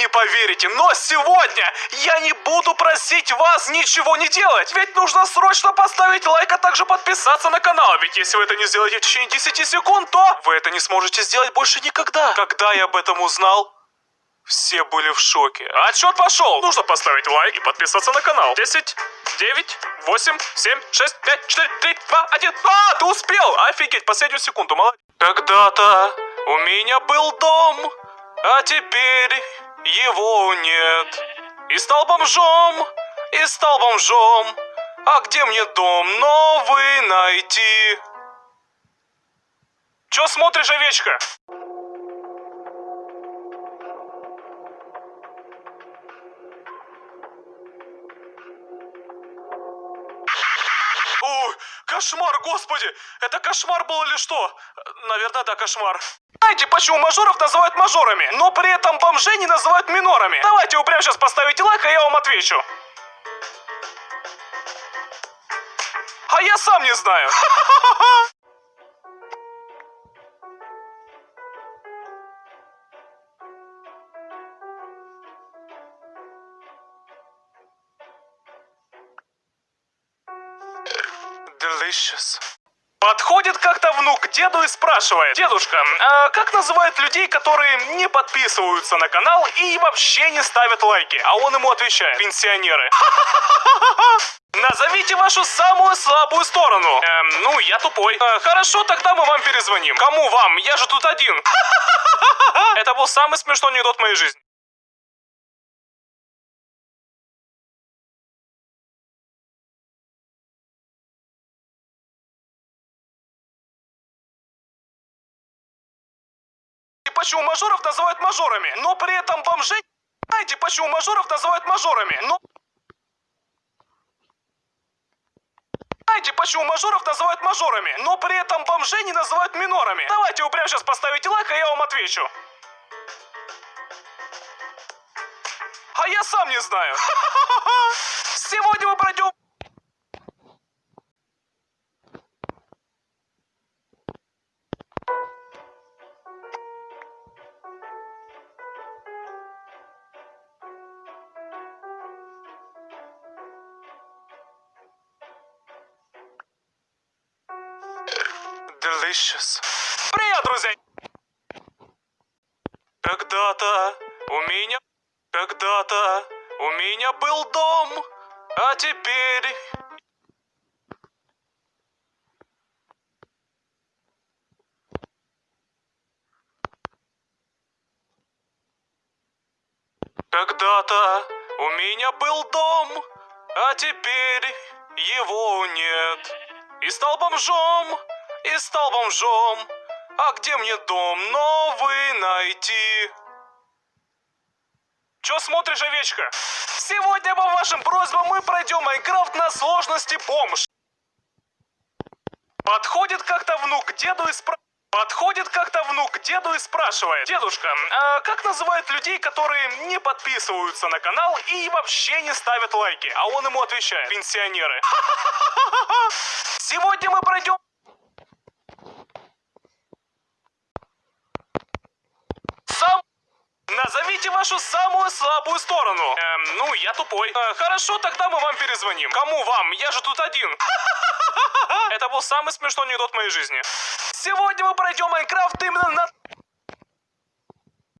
Не поверите, но сегодня я не буду просить вас ничего не делать. Ведь нужно срочно поставить лайк, а также подписаться на канал. Ведь если вы это не сделаете в течение 10 секунд, то вы это не сможете сделать больше никогда. Когда я об этом узнал, все были в шоке. Отчет пошел! Нужно поставить лайк и подписаться на канал. 10, 9, 8, 7, 6, 5, 4, 3, 2, 1. А, ты успел! Офигеть, последнюю секунду, молодец. Когда-то у меня был дом, а теперь его нет. И стал бомжом, и стал бомжом. А где мне дом новый найти? Чё смотришь, овечка? Ой, кошмар, господи! Это кошмар был или что? Наверное, да, кошмар. Знаете, почему мажоров называют мажорами, но при этом бомжей не называют минорами? Давайте вы прямо сейчас поставите лайк, а я вам отвечу. А я сам не знаю. Delicious. Подходит как-то внук к деду и спрашивает. Дедушка, а как называют людей, которые не подписываются на канал и вообще не ставят лайки? А он ему отвечает. Пенсионеры. Назовите вашу самую слабую сторону. Эм, ну, я тупой. Э, хорошо, тогда мы вам перезвоним. Кому вам? Я же тут один. Это был самый смешной анекдот моей жизни. Почему мажоров называют мажорами, но при этом бомжей... Знаете, почему мажоров называют мажорами, но... Знаете, почему мажоров называют мажорами, но при этом бомжей не называют минорами? Давайте вы прямо сейчас поставите лайк, а я вам отвечу. А я сам не знаю. Сегодня мы пройдем... Delicious. Привет, друзья! Когда-то у меня... Когда-то у меня был дом, а теперь... Когда-то у меня был дом, а теперь его нет. И стал бомжом, и стал бомжом. А где мне дом новый найти? Чё смотришь, овечка? Сегодня по вашим просьбам мы пройдем Майнкрафт на сложности бомж. Подходит как-то внук деду и спрашивает... Подходит как-то внук деду и спрашивает. Дедушка, а как называют людей, которые не подписываются на канал и вообще не ставят лайки? А он ему отвечает. Пенсионеры. Сегодня мы пройдем... Сам... Назовите вашу самую слабую сторону. Эм, ну, я тупой. Э, хорошо, тогда мы вам перезвоним. Кому вам? Я же тут один. Это был самый смешной анекдот моей жизни. Сегодня мы пройдем Майнкрафт именно на